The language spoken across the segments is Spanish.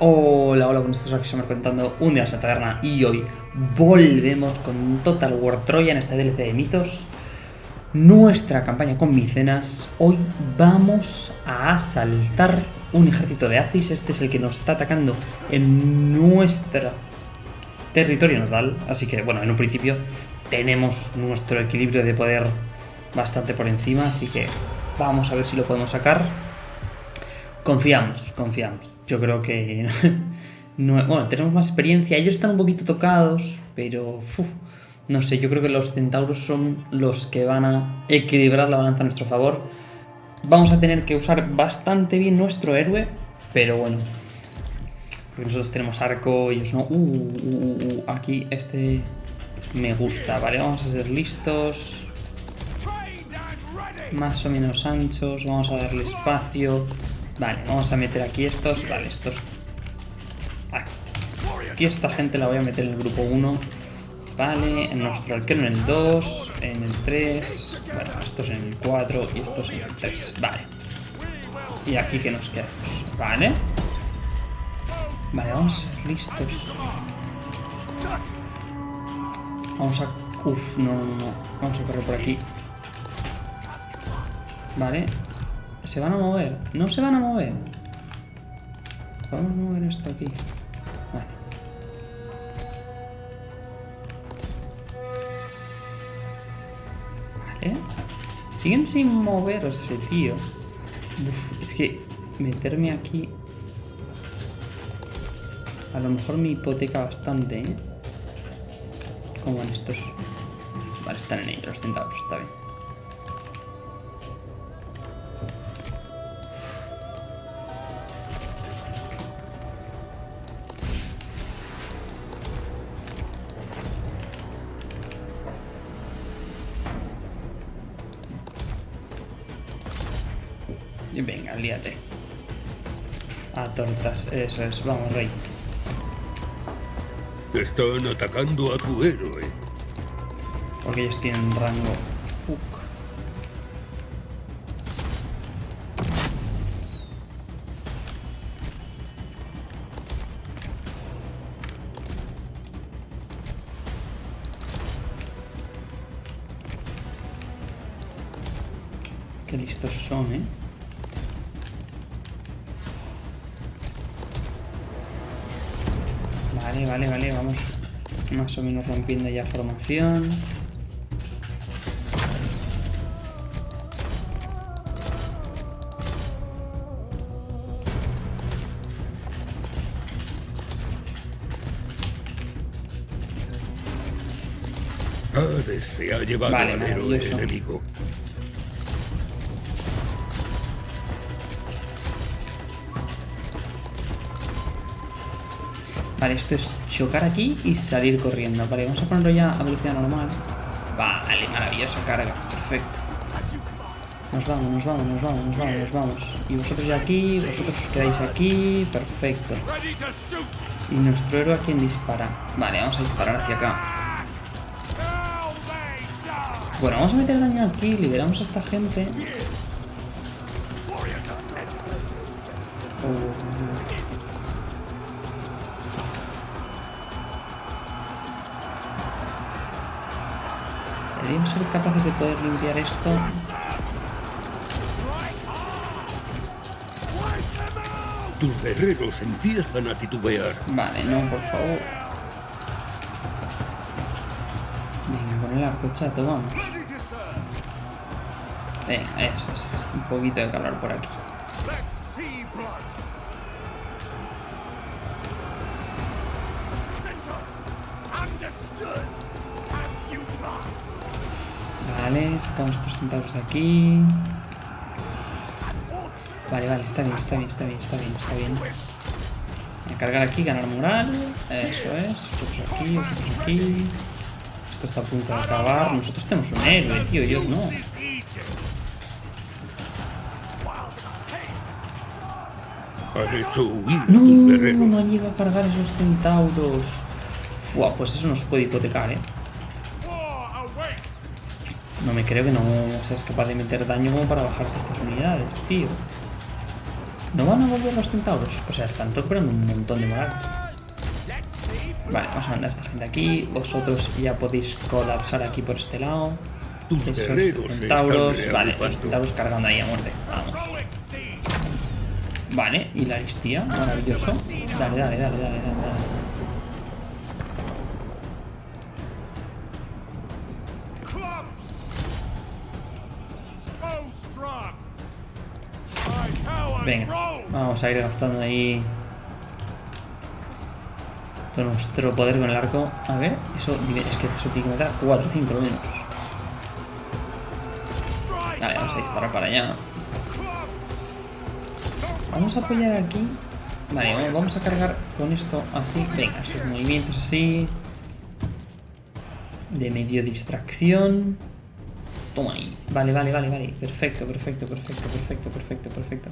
Hola, hola, con estos aquí me contando un día en la taberna y hoy volvemos con Total War Troya en este DLC de mitos. Nuestra campaña con micenas. Hoy vamos a asaltar un ejército de Aziz. Este es el que nos está atacando en nuestro territorio natal. Así que, bueno, en un principio tenemos nuestro equilibrio de poder bastante por encima. Así que vamos a ver si lo podemos sacar. Confiamos, confiamos. Yo creo que... bueno, tenemos más experiencia. Ellos están un poquito tocados, pero... no sé, yo creo que los centauros son los que van a equilibrar la balanza a nuestro favor. Vamos a tener que usar bastante bien nuestro héroe, pero bueno. Porque nosotros tenemos arco, ellos no. Uh, uh, uh, aquí este me gusta. Vale, vamos a ser listos. Más o menos anchos. Vamos a darle espacio. Vale, vamos a meter aquí estos. Vale, estos... Aquí esta gente la voy a meter en el grupo 1. Vale, nuestro arquero en el 2, en el 3, bueno, estos en el 4 y estos en el 3. Vale. Y aquí que nos quedamos. Vale. Vale, vamos listos. Vamos a... Uf, no, no, no. Vamos a correr por aquí. Vale, ¿Se van a mover? ¿No se van a mover? Vamos a mover esto aquí. Vale. Vale. Siguen sin moverse, tío. Es que meterme aquí... A lo mejor me hipoteca bastante, ¿eh? ¿Cómo van estos? Vale, están en ellos los centavos, está bien. Venga, líate. A tortas, eso es. Vamos, rey. Están atacando a tu héroe. Porque ellos tienen rango. Rompiendo ya formación. Se ha llevado Vale, al héroe enemigo. Vale, esto es chocar aquí y salir corriendo. Vale, vamos a ponerlo ya a velocidad normal. Vale, maravillosa carga. Perfecto. Nos vamos, nos vamos, nos vamos, nos vamos, nos vamos. Y vosotros ya aquí, vosotros os quedáis aquí. Perfecto. Y nuestro héroe a quien dispara. Vale, vamos a disparar hacia acá. Bueno, vamos a meter daño aquí, liberamos a esta gente. Oh. Deberíamos ser capaces de poder limpiar esto. Tus guerreros empiezan a titubear. Vale, no, por favor. Venga, con el arco chato, vamos. Venga, eso es. Un poquito de calor por aquí. Vale, sacamos estos centavos de aquí. Vale, vale, está bien, está bien, está bien, está bien, está bien. A cargar aquí, ganar moral. Eso es. Vosotros aquí, vosotros aquí. Esto está a punto de acabar. Nosotros tenemos un héroe, tío, ellos no. No, no llegado a cargar esos centauros. Fua, pues eso nos puede hipotecar, eh. No me creo que no seas capaz de meter daño como para bajarte estas unidades, tío. ¿No van a volver los centauros? O sea, están recuperando un montón de moral. Vale, vamos a mandar a esta gente aquí. Vosotros ya podéis colapsar aquí por este lado. Tus Esos centauros. Vale, los reagrupando. centauros cargando ahí a muerte. Vamos. Vale, y la aristía. Maravilloso. Dale, dale, dale, dale, dale. Venga, vamos a ir gastando ahí todo nuestro poder con el arco. A ver, eso es que eso tiene que matar 4 o 5 lo menos. Vale, vamos a disparar para allá. Vamos a apoyar aquí. Vale, vamos- a cargar con esto así. Venga, esos movimientos así. De medio distracción. Toma ahí. Vale, vale, vale, vale. Perfecto, perfecto, perfecto, perfecto, perfecto, perfecto.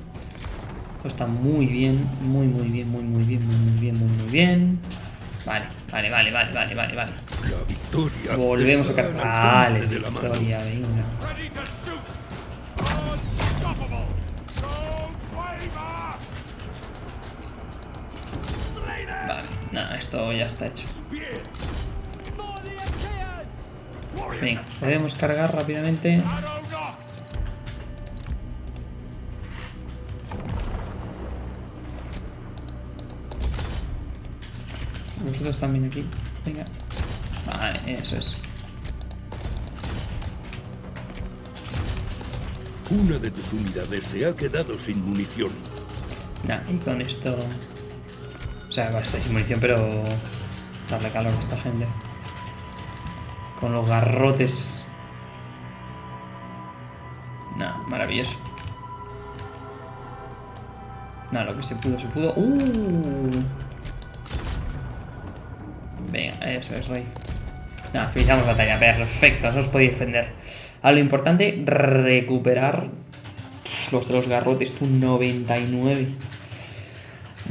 Esto está muy bien, muy, muy bien, muy, muy bien, muy, muy bien, muy, muy bien. Vale, vale, vale, vale, vale, vale, vale. La victoria Volvemos a cargar. al Vale, victoria, venga. Vale, nada, esto ya está hecho. Venga, podemos cargar rápidamente. También aquí. Venga. Vale, eso es. Una de tus unidades se ha quedado sin munición. Nah, y con esto. O sea, va a estar sin munición, pero. Darle calor a esta gente. Con los garrotes. Nah, maravilloso. Nah, lo que se pudo, se pudo. ¡Uh! Venga, eso es, rey. Nada, finalizamos batalla. Perfecto, eso os podéis defender. A lo importante, recuperar los de los garrotes, tú 99.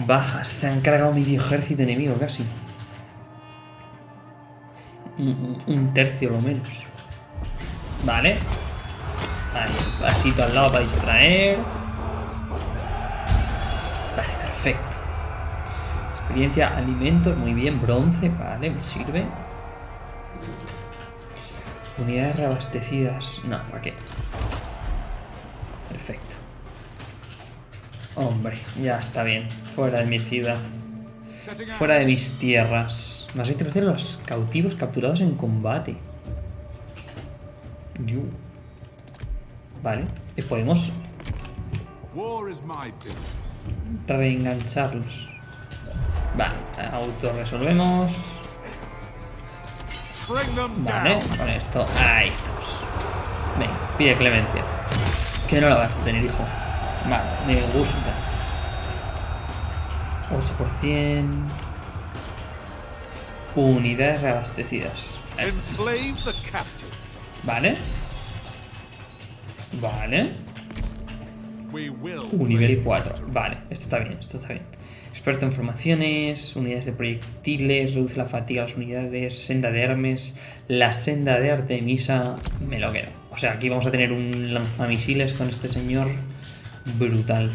Bajas, se han cargado medio ejército enemigo casi. Un, un- tercio lo menos. Vale. Ahí, pasito al lado para distraer. Experiencia, alimentos, muy bien. Bronce, vale, me sirve. Unidades reabastecidas. No, ¿para qué? Perfecto. Hombre, ya está bien. Fuera de mi ciudad. Fuera de mis tierras. Más 20% de los cautivos capturados en combate. Yu. Vale. Y podemos reengancharlos. Vale. Autorresolvemos. Vale. Con esto. Ahí estamos. Venga, pide clemencia. Que no la vas a tener, hijo. Vale, me gusta. 8%. Unidades reabastecidas. Vale. Vale. Un nivel 4. Vale, esto está bien, esto está bien. Experto en formaciones, unidades de proyectiles, reduce la fatiga a las unidades, senda de Hermes, la senda de Artemisa, me lo quedo. O sea, aquí vamos a tener un lanzamisiles con este señor brutal.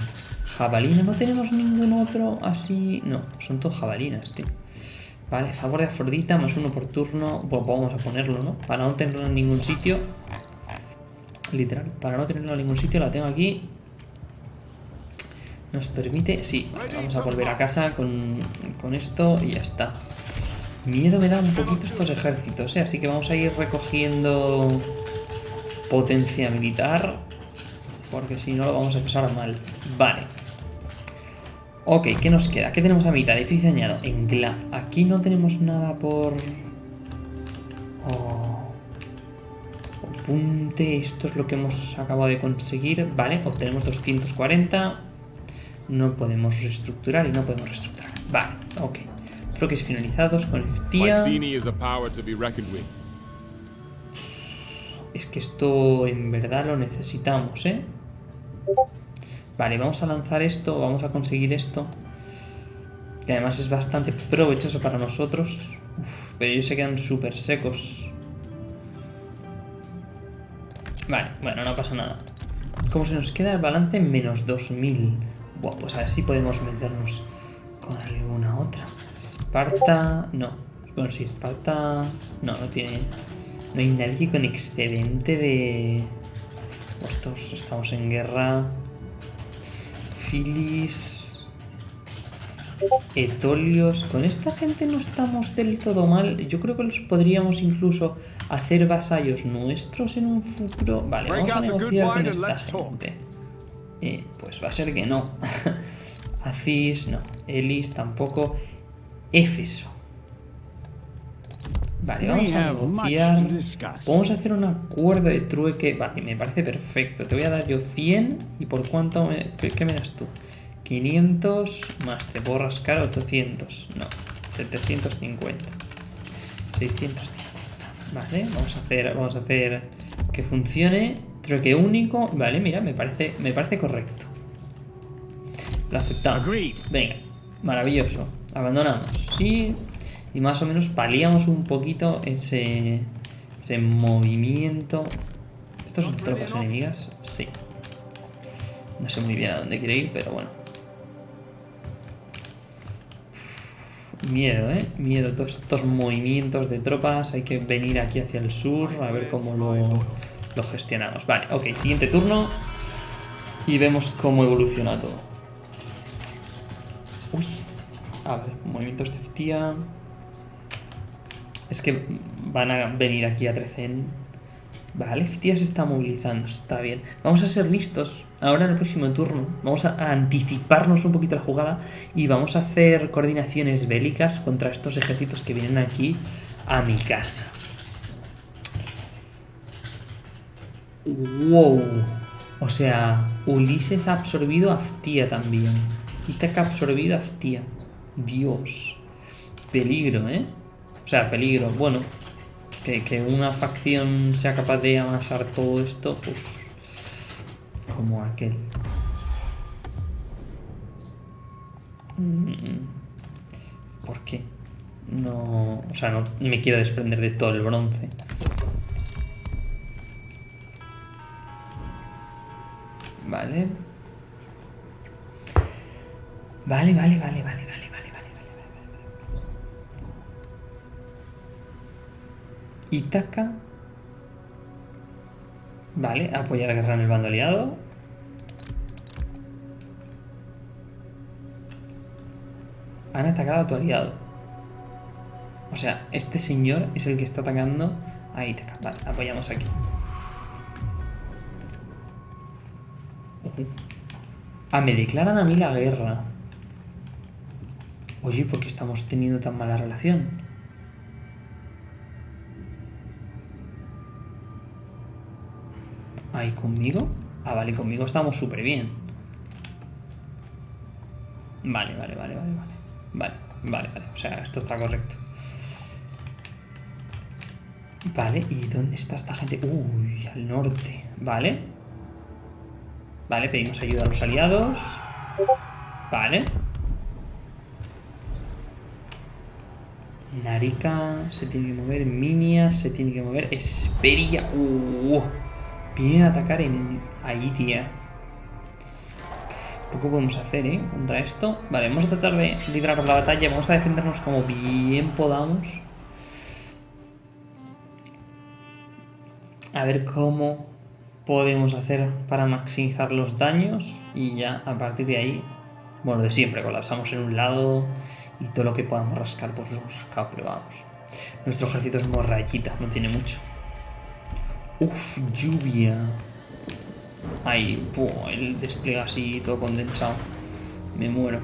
Jabalina, no tenemos ningún otro así... No, son todos jabalinas, tío. Vale, favor de Afrodita, más uno por turno. Vamos a ponerlo, ¿no? Para no tenerlo en ningún sitio. Literal, para no tenerlo en ningún sitio, la tengo aquí. Nos permite... Sí, vamos a volver a casa con, con esto y ya está. Miedo me da un poquito estos ejércitos, ¿eh? Así que vamos a ir recogiendo potencia militar. Porque si no lo vamos a pasar mal. Vale. Ok, ¿qué nos queda? ¿Qué tenemos a mitad? Edificio añado. En Gla. Aquí no tenemos nada por... Oh. Apunte, esto es lo que hemos acabado de conseguir. Vale, obtenemos 240. No podemos reestructurar y no podemos reestructurar. Vale, ok. Troques finalizados con with. Es que esto en verdad lo necesitamos, ¿eh? Vale, vamos a lanzar esto, vamos a conseguir esto. Que además es bastante provechoso para nosotros. Uf, pero ellos se quedan súper secos. Vale, bueno, no pasa nada. Como se nos queda el balance? Menos 2000. Buah, pues a ver si podemos meternos con alguna otra. Esparta... No. Bueno, sí, Esparta... No, no tiene... No hay nadie con excedente de... Estos estamos en guerra. Filis... Etolios... Con esta gente no estamos del todo mal. Yo creo que los podríamos incluso hacer vasallos nuestros en un futuro. Vale, vamos a negociar con esta gente. Eh, pues va a ser que no. Aziz, no. Elis tampoco. Éfeso. Vale, vamos a negociar. Vamos a hacer un acuerdo de trueque. Vale, me parece perfecto. Te voy a dar yo 100. ¿Y por cuánto? Me... ¿Qué, me das tú? 500 más te puedo rascar 800. No, 750. 650. Vale, vamos a hacer, vamos a hacer que funcione. Trueque único. Vale, mira, me parece, me parece correcto. Lo aceptamos. Venga, maravilloso. Abandonamos. Y, y más o menos paliamos un poquito ese, ese movimiento. ¿Estos son tropas enemigas? Sí. No sé muy bien a dónde quiere ir, pero bueno. Miedo, ¿eh? Miedo. Todos estos movimientos de tropas. Hay que venir aquí hacia el sur a ver cómo lo, lo gestionamos. Vale, ok. Siguiente turno. Y vemos cómo evoluciona todo. Uy. A ver, movimientos de FTIA. Es que van a venir aquí a Trecen. Vale, FTIA se está movilizando. Está bien. Vamos a ser listos ahora en el próximo turno vamos a anticiparnos un poquito la jugada y vamos a hacer coordinaciones bélicas contra estos ejércitos que vienen aquí a mi casa. ¡Wow! O sea, Ulises ha absorbido a Aftia también. Ítaca ha absorbido a Aftia. Dios. Peligro, ¿eh? O sea, peligro. Bueno, que, que una facción sea capaz de amasar todo esto, pues como aquel. Mm, ¿Por qué? No... O sea, no me quiero desprender de todo el bronce. Vale. Vale, vale, vale, vale, vale, vale, vale, vale, vale. Itaca. Vale, apoyar a guerra en el bando aliado. Han atacado a tu aliado. O sea, este señor es el que está atacando a Ítaca. Vale, apoyamos aquí. Ah, me declaran a mí la guerra. Oye, ¿por qué estamos teniendo tan mala relación? ¿Ahí conmigo? Ah, vale, conmigo estamos súper bien. Vale, vale, vale, vale, vale. Vale, vale, vale. O sea, esto está correcto. Vale, ¿y dónde está esta gente? Uy, al norte. Vale. Vale, pedimos ayuda a los aliados. Vale. Narika se tiene que mover. Minia se tiene que mover. Esperia. Uh, vienen a atacar en Aitia. Poco podemos hacer, ¿eh? Contra esto. Vale, vamos a tratar de librar la batalla. Vamos a defendernos como bien podamos. A ver cómo podemos hacer para maximizar los daños. Y ya a partir de ahí, bueno, de siempre, colapsamos en un lado y todo lo que podamos rascar, pues lo hemos rascado, pero vamos. Nuestro ejército es morrayita, no tiene mucho. Uf, lluvia. Ahí, el despliega así todo condensado. Me muero.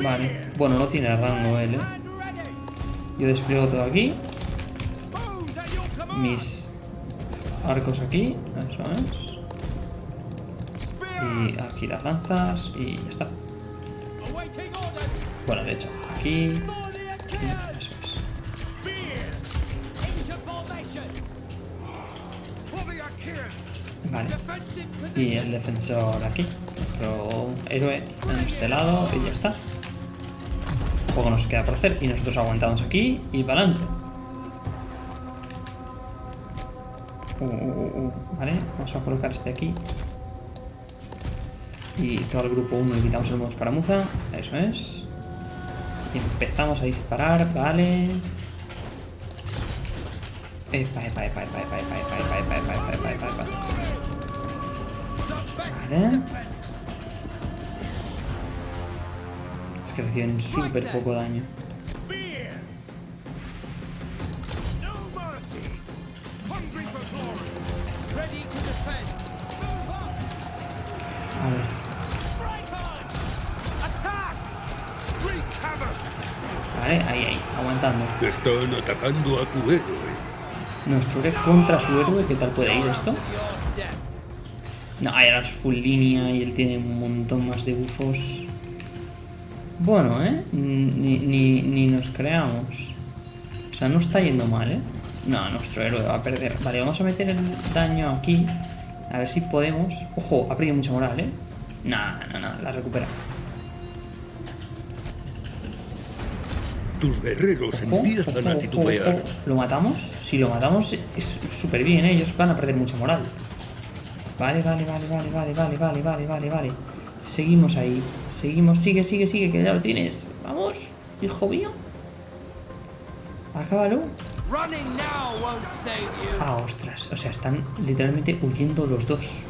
Vale. Bueno, no tiene rango él, ¿eh? Yo despliego todo aquí. Mis arcos aquí. Eso es. Y aquí las lanzas. Y ya está. Bueno, de hecho, aquí. eso es. Vale. Y el defensor aquí. Nuestro héroe en este lado y ya está. Poco nos queda por hacer y nosotros aguantamos aquí y para adelante. Uh, uh, uh, vale, vamos a colocar este aquí. Y todo el grupo 1 le quitamos el modo escaramuza. Eso es. Y empezamos a disparar, vale. Vale. Es que reciben súper poco daño. Están atacando a tu héroe. Nuestro héroe contra su héroe, ¿qué tal puede ir esto? No, ahora es full línea y él tiene un montón más de bufos. Bueno, ¿eh? Ni, ni, ni nos creamos. O sea, no está yendo mal, ¿eh? No, nuestro héroe va a perder. Vale, vamos a meter el daño aquí. A ver si podemos... Ojo, ha perdido mucha moral, ¿eh? No, no, no, la recupera. Tus guerreros Ojo, empiezan ojo, a ojo, titubear. ojo. ¿Lo matamos? Si lo matamos es súper bien, ¿eh? ellos van a perder mucha moral. Vale, vale, vale, vale, vale, vale, vale, vale, vale, vale. Seguimos ahí. Seguimos, sigue, sigue, sigue, que ya lo tienes. Vamos, hijo mío. Acábalo. Ah, ostras. O sea, están literalmente huyendo los dos.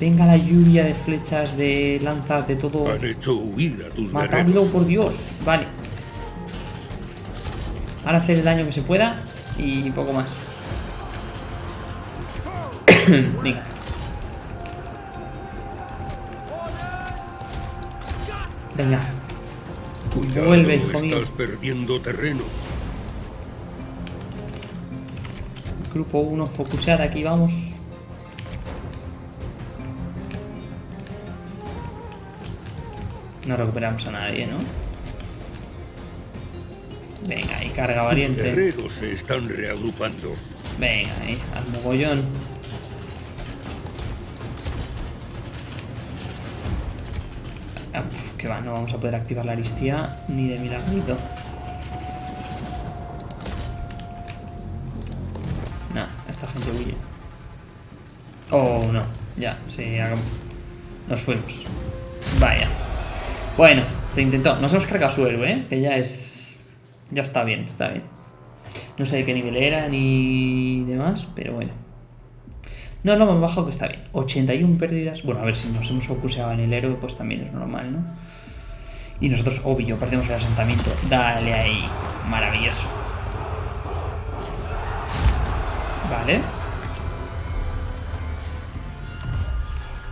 Venga la lluvia de flechas, de lanzas, de todo. Han hecho huir a tus Matadlo, por Dios. Vale. Ahora hacer el daño que se pueda y poco más. Venga. Venga. Cuidado, Vuelve, hijo mío. estás perdiendo terreno. Grupo 1, focusear aquí, vamos. No recuperamos a nadie, ¿no? Venga, y carga valiente. guerreros se están reagrupando. Venga, ahí, al mogollón. Ah, pf, que va, no vamos a poder activar la aristía ni de milagrito. No, esta gente huye. Oh, no. Ya, sí, hagam- nos fuimos. Bueno, se intentó. Nos hemos cargado su héroe, ¿eh? Que ya es... Ya está bien, está bien. No sé de qué nivel era ni demás, pero bueno. No, lo más bajo que está bien. 81 pérdidas. Bueno, a ver si nos hemos focuseado en el héroe, pues también es normal, ¿no? Y nosotros, obvio, perdemos el asentamiento. Dale ahí. Maravilloso. Vale.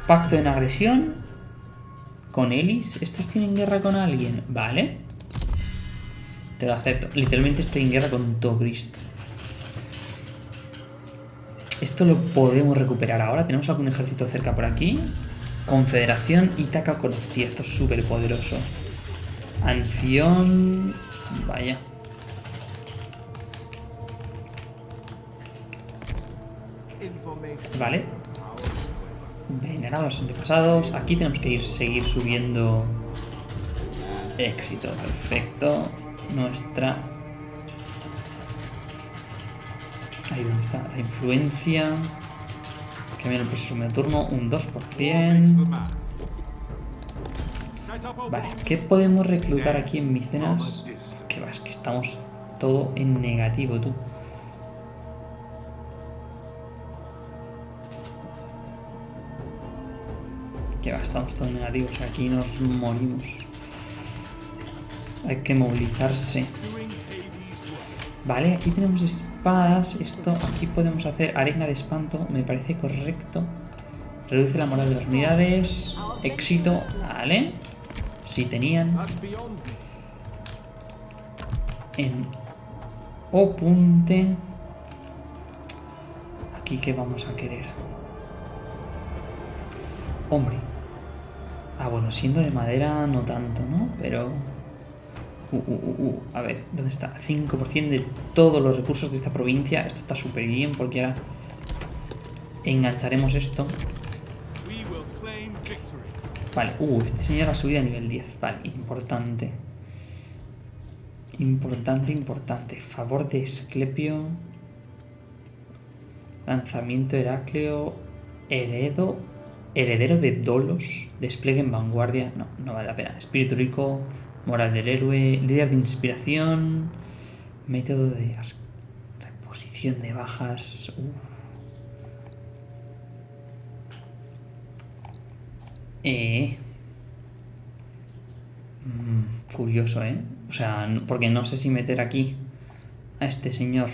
Pacto en agresión. Con Elis. ¿Estos tienen guerra con alguien? Vale. Te lo acepto. Literalmente estoy en guerra con todo Cristo. Esto lo podemos recuperar ahora. Tenemos algún ejército cerca por aquí. Confederación Itaca con Hostia, esto es súper poderoso. Anfión. Vaya. Vale. Venerar a los antepasados. Aquí tenemos que ir seguir subiendo. Éxito, perfecto. Nuestra. Ahí donde está la influencia. Que viene el próximo turno, un 2%. Makes the man. Set up a Vale. ¿qué podemos reclutar aquí en Micenas? Que va, es que estamos todo en negativo, tú. Que va, estamos todo en negativo, o sea, aquí nos morimos. Hay que movilizarse. Vale, aquí tenemos espadas. Esto, aquí podemos hacer arena de espanto. Me parece correcto. Reduce la moral de las unidades. Éxito. Vale. Si tenían. En Opunte. Aquí que vamos a querer. Hombre. Ah, bueno, siendo de madera no tanto, ¿no? Pero... Uh, uh, uh, uh. A ver, ¿dónde está? 5% de todos los recursos de esta provincia. Esto está súper bien porque ahora engancharemos esto. Vale, uh, este señor ha subido a nivel 10. Vale, importante. Importante, importante. Favor de Esclepio. Lanzamiento Heracleo. Heredo. Heredero de Dolos, despliegue en vanguardia. No, no vale la pena. Espíritu rico, moral del héroe, líder de inspiración, método de reposición de bajas. Uf. Eh. Mm, curioso, ¿eh? O sea, porque no sé si meter aquí a este señor.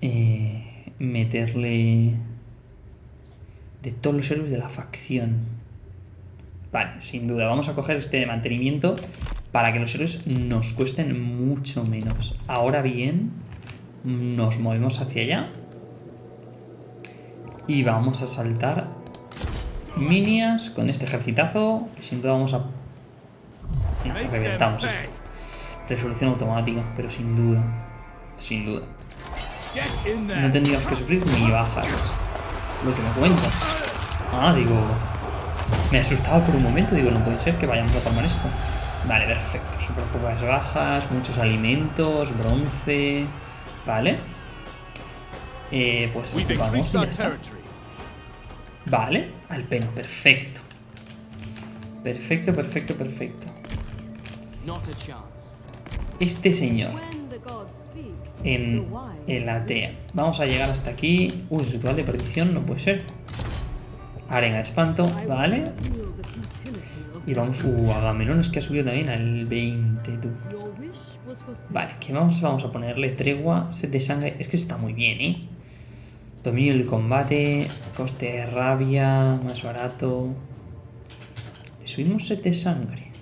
eh, meterle de todos los héroes de la facción. Vale, sin duda. Vamos a coger este de mantenimiento para que los héroes nos cuesten mucho menos. Ahora bien, nos movemos hacia allá. Y vamos a saltar minias con este ejercitazo. Que sin duda vamos a... No, reventamos esto. Resolución automática, pero sin duda. Sin duda. No tendríamos que sufrir ni bajas. Lo que me cuentas. Ah, digo. Me asustaba por un momento, digo, no puede ser que vayamos a tomar esto. Vale, perfecto. Súper pocas bajas, muchos alimentos, bronce. Vale. Eh, pues vamos y ya está. Vale, al pelo, perfecto. Perfecto, perfecto, perfecto. Este señor en, la listen. Vamos a llegar hasta aquí. Uy, ritual de perdición, no puede ser. Arena de espanto, vale. Y vamos. Uh, Agamenón es que ha subido también al 20, tú. your wish was fulfilled. Vale, ¿qué vamos, vamos a ponerle? Tregua, set de sangre. Es que está muy bien, ¿eh? Dominio del combate, coste de rabia, más barato. Le subimos set de sangre.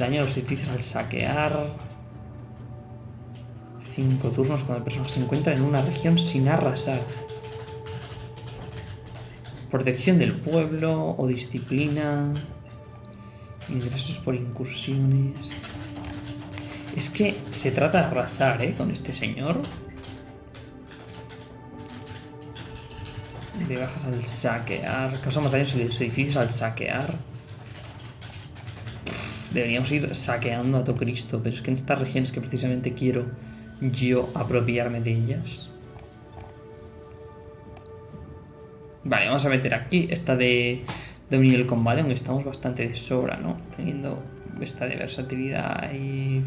Daño a los edificios al saquear. 5 turnos cuando el personaje se encuentra en una región sin arrasar. Protección del pueblo o disciplina. Ingresos por incursiones. Es que se trata de arrasar, ¿eh? Con este señor. Le bajas al saquear. Causamos daños en los edificios al saquear. Deberíamos ir saqueando a todo Cristo, pero es que en estas regiones que precisamente quiero yo apropiarme de ellas. Vale, vamos a meter aquí esta de dominio del combate, aunque estamos bastante de sobra, ¿no? Teniendo esta de versatilidad y...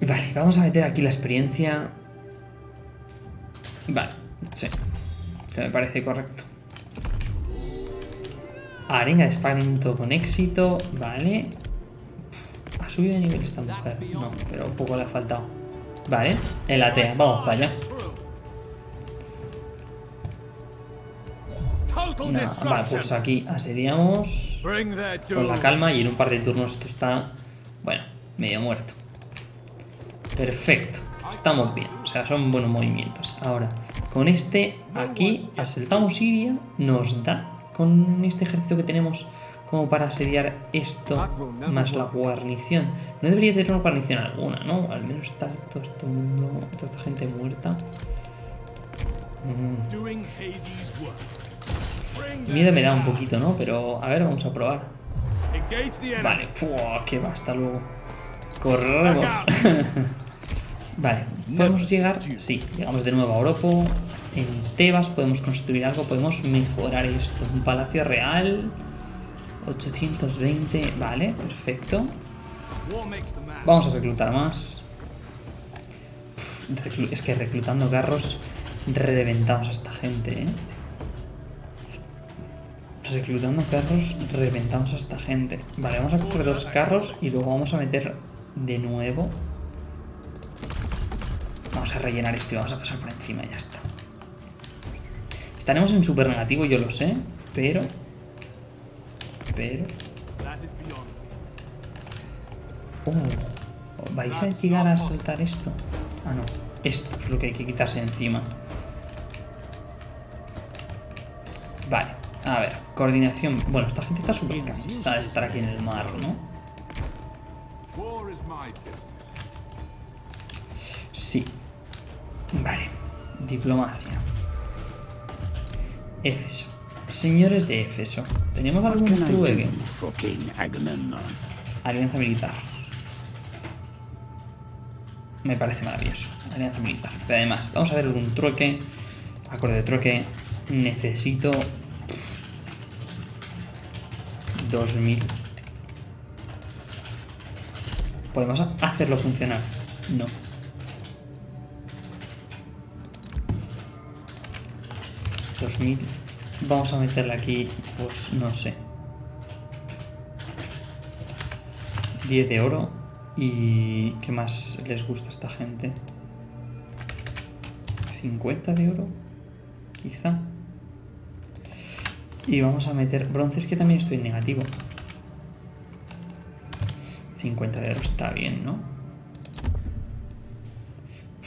Vale, vamos a meter aquí la experiencia. Vale, sí. Que me parece correcto. Arena de espanto con éxito, vale. ¿Ha subido de nivel esta mujer? No, pero un poco le ha faltado. Vale, el atea, vamos para allá. Vale, pues aquí asediamos con la calma y en un par de turnos esto está, bueno, medio muerto. Perfecto, estamos bien, o sea, son buenos movimientos. Ahora, con este aquí asaltamos Siria, nos da con este ejército que tenemos como para asediar esto más la guarnición. No debería tener una guarnición alguna, ¿no? Al menos está todo este mundo, toda esta gente muerta. Mm. Miedo me da un poquito, ¿no? Pero a ver, vamos a probar. Vale, Fua, que va, hasta luego. Corremos. vale, ¿podemos llegar? Sí, llegamos de nuevo a Oropo. En Tebas podemos construir algo, podemos mejorar esto. Un palacio real. 820, vale, perfecto. Vamos a reclutar más. Es que reclutando carros reventamos a esta gente, ¿eh? Reclutando carros reventamos a esta gente. Vale, vamos a coger dos carros y luego vamos a meter de nuevo. Vamos a rellenar esto y vamos a pasar por encima y ya está. Estaremos en super negativo, yo lo sé, pero... Pero... Oh, ¿Vais a llegar a saltar esto? Ah, no. Esto es lo que hay que quitarse encima. Vale, a ver. Coordinación. Bueno, esta gente está súper cansada de estar aquí en el mar, ¿no? Sí. Vale. Diplomacia. Éfeso. Señores de Éfeso. ¿Tenemos algún trueque? Alianza militar. Me parece maravilloso. Alianza militar. Pero además, vamos a ver un trueque. Acorde de trueque. Necesito... 2000. ¿Podemos hacerlo funcionar? No. ¿2000? Vamos a meterle aquí, pues no sé. 10 de oro. ¿Y qué más les gusta a esta gente? 50 de oro, quizá. Y vamos a meter bronces que también estoy negativo. 50 de oro está bien, ¿no?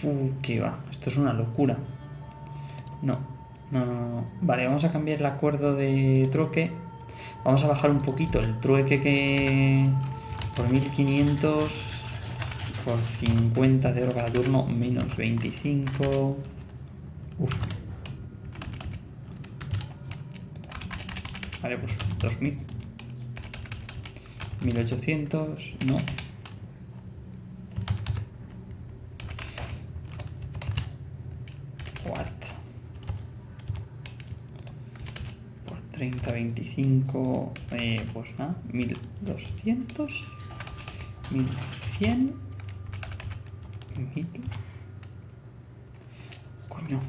Uh, qué va. Esto es una locura. No, no, no, no. Vale, vamos a cambiar el acuerdo de troque. Vamos a bajar un poquito el trueque que... Por 1500... Por 50 de oro cada turno, menos 25... Uf. Vale, pues 2000. 1800, no. What? Por 30, 25, eh, pues nada, 1200, 1100, 1000. Coño.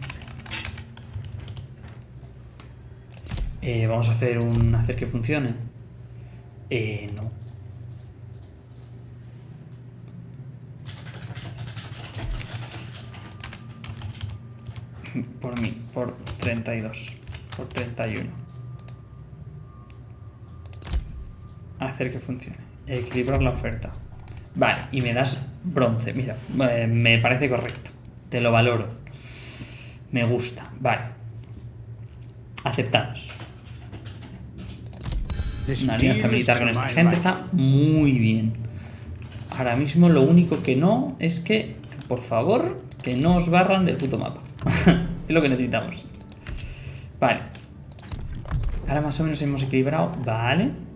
Eh, vamos a hacer un hacer que funcione. Eh, no. Por mí, por 32. Por 31. Hacer que funcione. Equilibrar la oferta. Vale, y me das bronce. Mira, eh, me parece correcto. Te lo valoro. Me gusta. Vale. Aceptamos. Una alianza militar con esta gente está muy bien. Ahora mismo lo único que no es que, por favor, que no os barran del puto mapa. es lo que necesitamos. Vale. Ahora más o menos hemos equilibrado. Vale.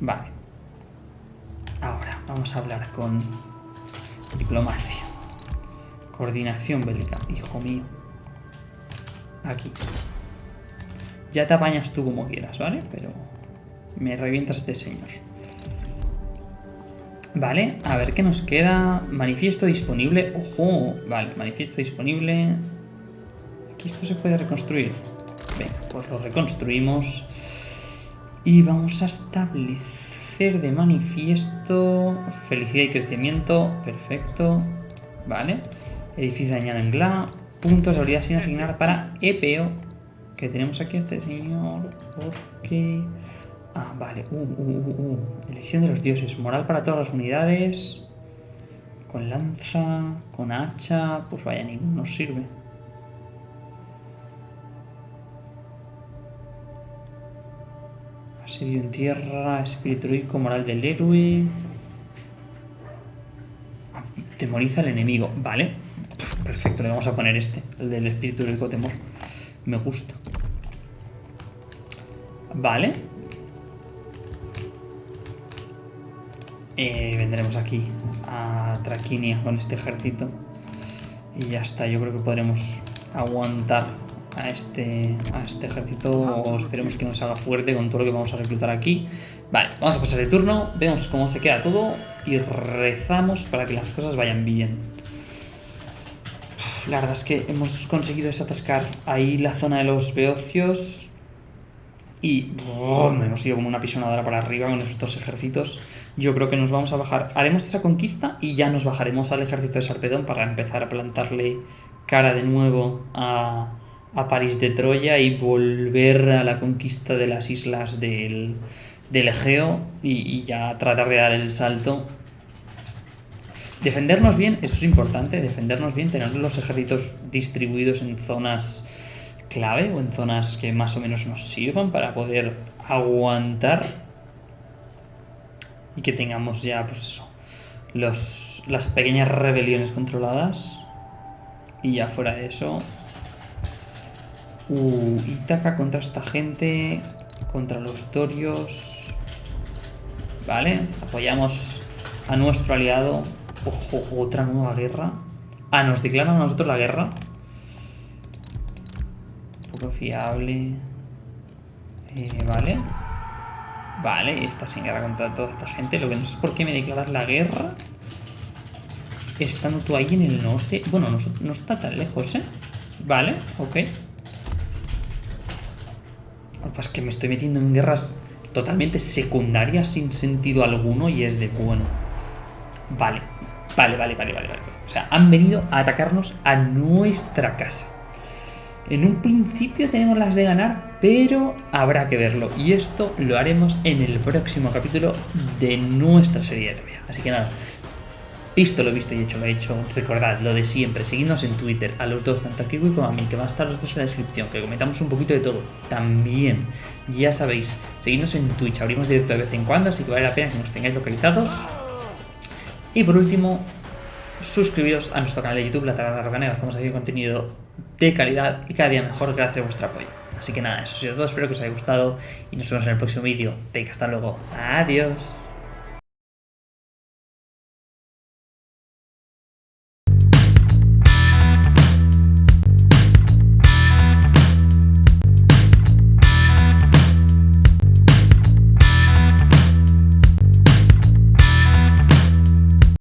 Vale. Ahora vamos a hablar con diplomacia. Coordinación bélica. Hijo mío. Aquí. Ya te apañas tú como quieras, ¿vale? Pero me revientas este señor. Vale, a ver qué nos queda. Manifiesto disponible. ¡Ojo! Vale, manifiesto disponible. Aquí esto se puede reconstruir. Venga, pues lo reconstruimos. Y vamos a establecer de manifiesto felicidad y crecimiento. Perfecto. Vale. Edificio dañado en GLA. Puntos de habilidad sin asignar para EPO. Que tenemos aquí a este señor. Porque... Ah, vale. Uh, uh, uh, uh. Elección de los dioses. Moral para todas las unidades. Con lanza, con hacha. Pues vaya, ninguno nos sirve. Asedio en tierra, espíritu heroico, moral del héroe. Temoriza al enemigo. Vale. Perfecto, le vamos a poner este. El del espíritu heroico temor. Me gusta. Vale. Eh, vendremos aquí a Traquinia con este ejército. Y ya está, yo creo que podremos aguantar a este, a este ejército esperemos que nos haga fuerte con todo lo que vamos a reclutar aquí. Vale, vamos a pasar de turno, vemos cómo se queda todo y rezamos para que las cosas vayan bien. La verdad es que hemos conseguido desatascar ahí la zona de los beocios y hemos ido como una pisonadora para arriba con esos dos ejércitos. Yo creo que nos vamos a bajar. Haremos esa conquista y ya nos bajaremos al ejército de Sarpedón para empezar a plantarle cara de nuevo a, a París de Troya y volver a la conquista de las islas del, del Egeo y, ya tratar de dar el salto. Defendernos bien, eso es importante, defendernos bien, tener los ejércitos distribuidos en zonas clave o en zonas que más o menos nos sirvan para poder aguantar y que tengamos ya, pues eso, los, las pequeñas rebeliones controladas y ya fuera de eso... Uh, Ítaca contra esta gente, contra los dorios... Vale, apoyamos a nuestro aliado Ojo, otra nueva guerra. Ah, nos declaran a nosotros la guerra. Poco fiable. Eh, vale. Vale, esta sin guerra contra toda esta gente. Lo que no sé es por qué me declaras la guerra. Estando tú ahí en el norte. Bueno, no, no está tan lejos, ¿eh? Vale, ok. Lo que pasa es que me estoy metiendo en guerras totalmente secundarias sin sentido alguno y es de bueno. Vale, vale, vale, vale, vale, vale. O sea, han venido a atacarnos a nuestra casa. En un principio tenemos las de ganar, pero habrá que verlo. Y esto lo haremos en el próximo capítulo de nuestra serie de Troya. Así que nada, visto lo visto y hecho lo he hecho, recordad lo de siempre, seguidnos en Twitter, a los dos, tanto a Kiwi como a mí, que van a estar los dos en la descripción, que comentamos un poquito de todo. También, ya sabéis, seguidnos en Twitch, abrimos directo de vez en cuando, así que vale la pena que nos tengáis localizados. Y por último, suscribiros a nuestro canal de YouTube, La Taberna Rocanera, estamos haciendo contenido de calidad y cada día mejor gracias a vuestro apoyo. Así que nada, eso ha sido todo, espero que os haya gustado y nos vemos en el próximo vídeo. Venga, hasta luego. Adiós.